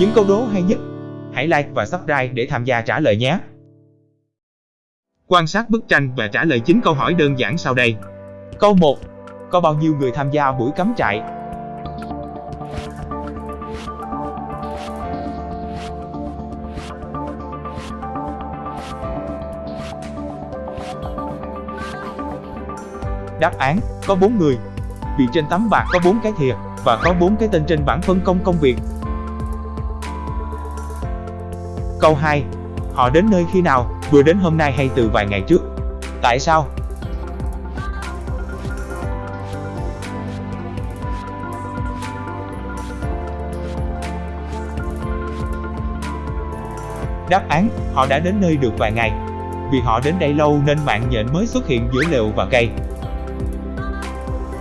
những câu đố hay nhất. Hãy like và subscribe để tham gia trả lời nhé. Quan sát bức tranh và trả lời chính câu hỏi đơn giản sau đây. Câu 1. Có bao nhiêu người tham gia buổi cắm trại? Đáp án, có 4 người. Vì trên tấm bạc có 4 cái thìa, và có 4 cái tên trên bảng phân công công việc. Câu 2. Họ đến nơi khi nào, vừa đến hôm nay hay từ vài ngày trước? Tại sao? Đáp án, họ đã đến nơi được vài ngày. Vì họ đến đây lâu nên mạng nhện mới xuất hiện giữa lều và cây.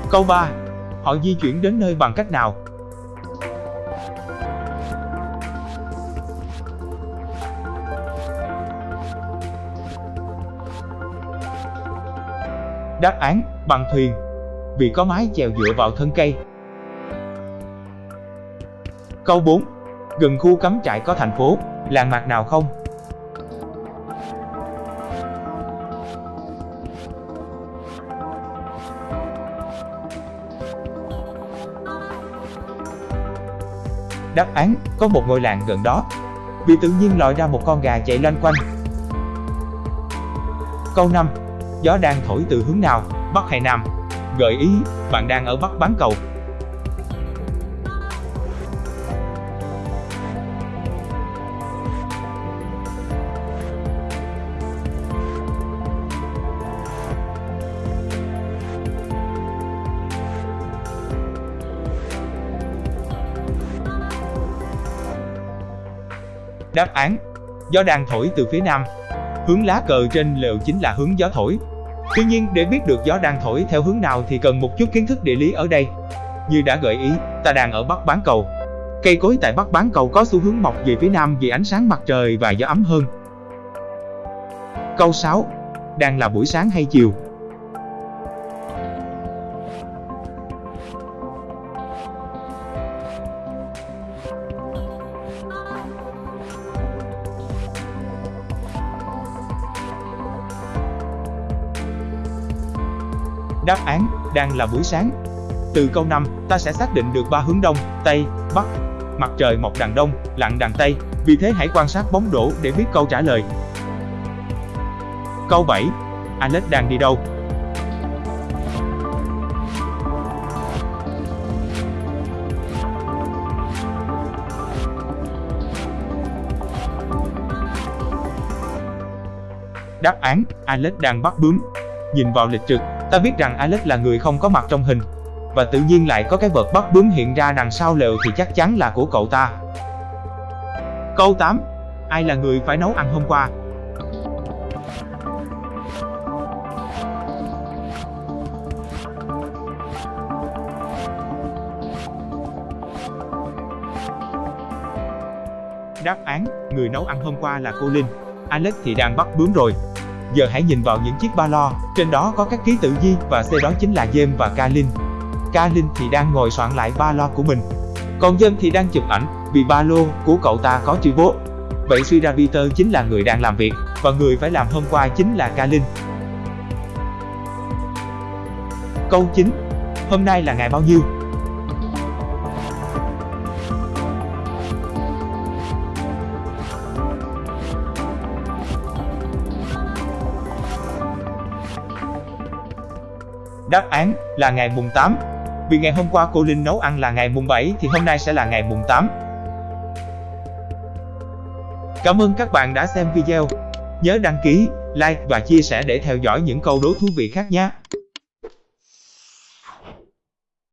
Câu 3. Họ di chuyển đến nơi bằng cách nào? Đáp án, bằng thuyền. Vì có mái chèo dựa vào thân cây. Câu 4. Gần khu cắm trại có thành phố, làng mạc nào không? Đáp án, có một ngôi làng gần đó. Vì tự nhiên lòi ra một con gà chạy loanh quanh. Câu 5. Gió đang thổi từ hướng nào, Bắc hay Nam? Gợi ý, bạn đang ở Bắc bán cầu. Đáp án Gió đang thổi từ phía nam Hướng lá cờ trên lều chính là hướng gió thổi Tuy nhiên để biết được gió đang thổi theo hướng nào thì cần một chút kiến thức địa lý ở đây. Như đã gợi ý, ta đang ở Bắc Bán Cầu. Cây cối tại Bắc Bán Cầu có xu hướng mọc về phía nam vì ánh sáng mặt trời và gió ấm hơn. Câu 6 Đang là buổi sáng hay chiều? Đáp án, đang là buổi sáng. Từ câu 5, ta sẽ xác định được ba hướng đông, tây, bắc. Mặt trời mọc đằng đông, lặn đằng tây, vì thế hãy quan sát bóng đổ để biết câu trả lời. Câu 7. Alex đang đi đâu? Đáp án, Alex đang bắt bướm. Nhìn vào lịch trực, Ta biết rằng Alex là người không có mặt trong hình Và tự nhiên lại có cái vật bắt bướm hiện ra đằng sau lều thì chắc chắn là của cậu ta. Câu 8 Ai là người phải nấu ăn hôm qua? Đáp án, người nấu ăn hôm qua là cô Linh. Alex thì đang bắt bướm rồi. Giờ hãy nhìn vào những chiếc ba lo, trên đó có các ký tự Di và C đó chính là James và Kalin. Kalin thì đang ngồi soạn lại ba lo của mình. Còn James thì đang chụp ảnh, vì ba lô của cậu ta có chữ bố. Vậy suy ra Peter chính là người đang làm việc, và người phải làm hôm qua chính là Kalin. Câu 9. Hôm nay là ngày bao nhiêu? Đáp án là ngày mùng 8. Vì ngày hôm qua cô Linh nấu ăn là ngày mùng 7 thì hôm nay sẽ là ngày mùng 8. Cảm ơn các bạn đã xem video. Nhớ đăng ký, like và chia sẻ để theo dõi những câu đố thú vị khác nhé.